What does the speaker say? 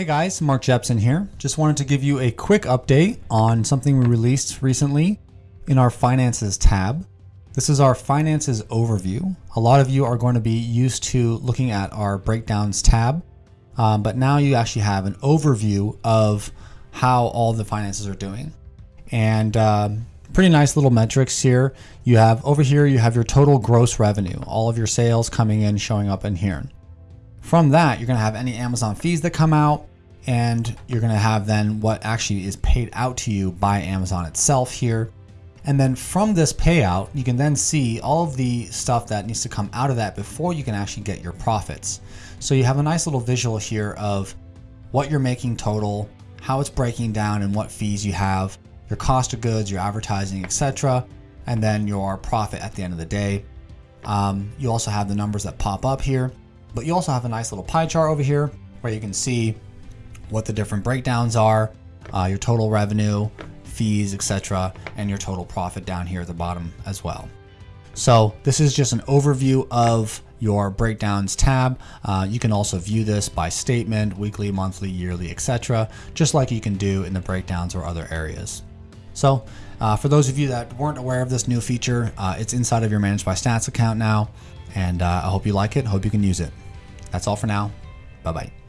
Hey guys, Mark Jepson here. Just wanted to give you a quick update on something we released recently in our Finances tab. This is our Finances overview. A lot of you are going to be used to looking at our Breakdowns tab, um, but now you actually have an overview of how all the finances are doing. And uh, pretty nice little metrics here. You have over here, you have your total gross revenue, all of your sales coming in, showing up in here. From that, you're gonna have any Amazon fees that come out, and you're going to have then what actually is paid out to you by Amazon itself here. And then from this payout, you can then see all of the stuff that needs to come out of that before you can actually get your profits. So you have a nice little visual here of what you're making total, how it's breaking down and what fees you have, your cost of goods, your advertising, etc., and then your profit at the end of the day. Um, you also have the numbers that pop up here, but you also have a nice little pie chart over here where you can see what the different breakdowns are, uh, your total revenue, fees, etc., and your total profit down here at the bottom as well. So this is just an overview of your breakdowns tab. Uh, you can also view this by statement, weekly, monthly, yearly, etc., just like you can do in the breakdowns or other areas. So uh, for those of you that weren't aware of this new feature, uh, it's inside of your ManageByStats account now, and uh, I hope you like it. Hope you can use it. That's all for now. Bye bye.